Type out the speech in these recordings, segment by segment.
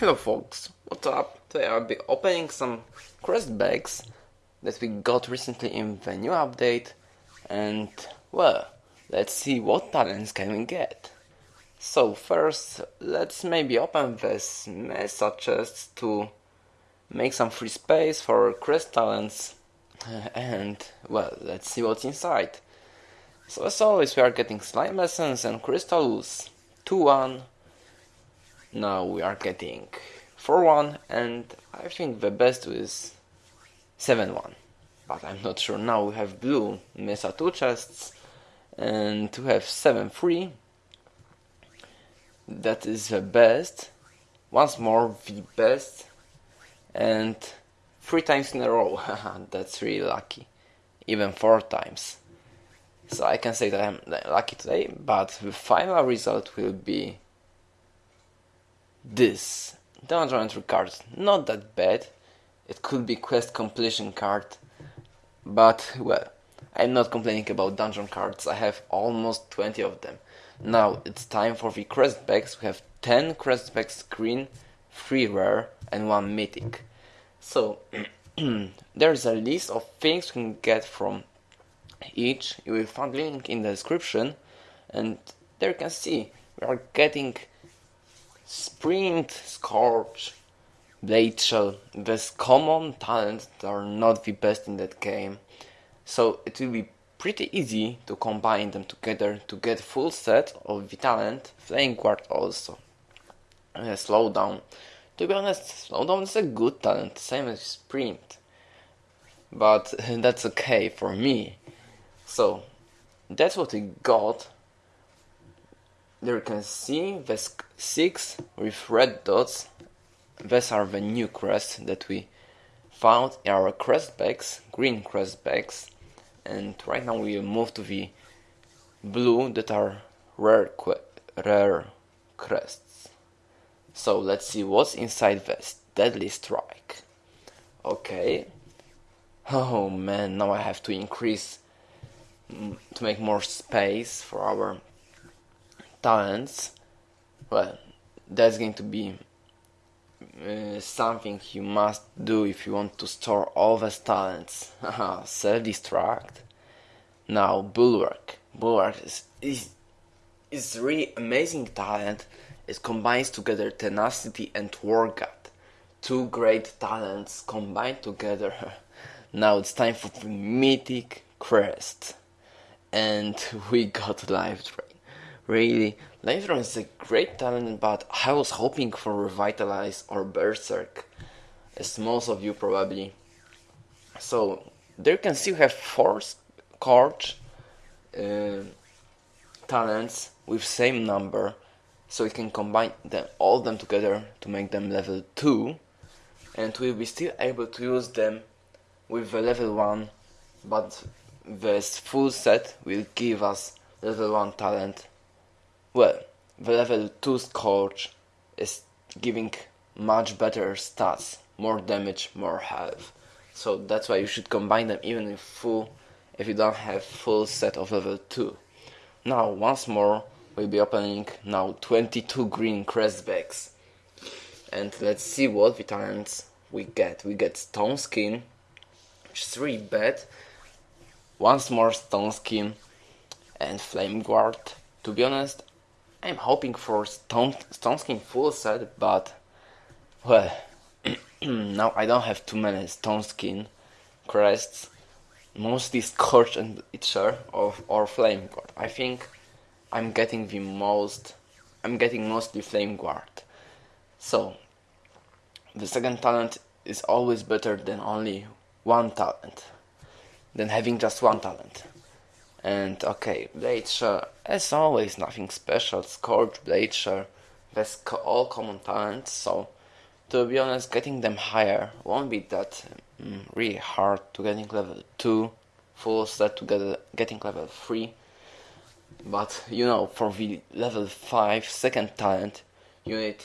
Hello folks, what's up? Today I'll be opening some crest bags that we got recently in the new update and well, let's see what talents can we get. So first, let's maybe open this mesa chest to make some free space for crest talents and well, let's see what's inside. So as always we are getting slime essence and crystals 2-1 now we are getting 4-1 and I think the best is 7-1 but I'm not sure. Now we have blue Mesa 2 chests and we have 7-3 that is the best. Once more the best. And three times in a row. That's really lucky. Even four times. So I can say that I'm lucky today but the final result will be this dungeon entry card, not that bad. It could be quest completion card, but well, I'm not complaining about dungeon cards. I have almost 20 of them. Now it's time for the crest bags. We have 10 crest bags green, 3 rare, and 1 mythic. So there's a list of things we can get from each. You will find link in the description, and there you can see we are getting Sprint, Scorch, Blade these common talents are not the best in that game. So it will be pretty easy to combine them together to get full set of the talent, Flame Guard also. Uh, slowdown. To be honest, Slowdown is a good talent, same as Sprint. But that's okay for me. So, that's what we got there you can see the 6 with red dots. These are the new crests that we found in our crest bags, green crest bags. And right now we will move to the blue that are rare, rare crests. So let's see what's inside this deadly strike. Okay. Oh man, now I have to increase mm, to make more space for our talents, well, that's going to be uh, something you must do if you want to store all these talents. Self-destruct. Now, Bulwark. Bulwark is, is, is really amazing talent. It combines together tenacity and war god. Two great talents combined together. now it's time for mythic crest. And we got train. Really, Latron is a great talent, but I was hoping for Revitalize or Berserk, as most of you probably. So, there you can still have four Scorch uh, talents with same number, so we can combine them all them together to make them level 2, and we'll be still able to use them with the level 1, but this full set will give us level 1 talent well, the level 2 Scorch is giving much better stats, more damage, more health. So that's why you should combine them even if full if you don't have full set of level 2. Now once more we'll be opening now 22 green crest bags. And let's see what vitamins we get. We get stone skin, which is really bad. Once more stone skin and flame guard. To be honest, I'm hoping for Stone, Stone Skin full set, but well, now I don't have too many Stone Skin crests. Mostly Scorch and Itcher of or Flame Guard. I think I'm getting the most. I'm getting mostly Flame Guard. So the second talent is always better than only one talent, than having just one talent. And okay, Blade Share, as always, nothing special. Scorch, Blade Share, that's co all common talents, so to be honest, getting them higher won't be that um, really hard to getting level 2 full set to get, getting level 3. But you know, for the level 5 second talent, you need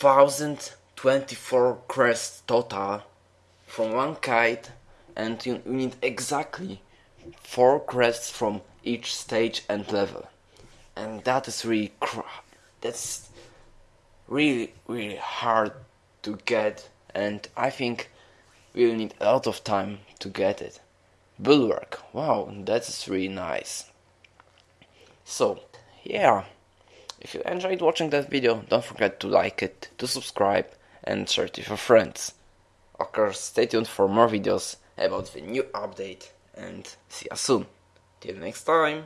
1024 crests total from one kite, and you, you need exactly four crests from each stage and level. And that is really that's really really hard to get and I think we'll need a lot of time to get it. Bulwark, wow, that's really nice. So, yeah, if you enjoyed watching that video, don't forget to like it, to subscribe and share it with your friends. Of course, stay tuned for more videos about the new update and see you soon. Till next time.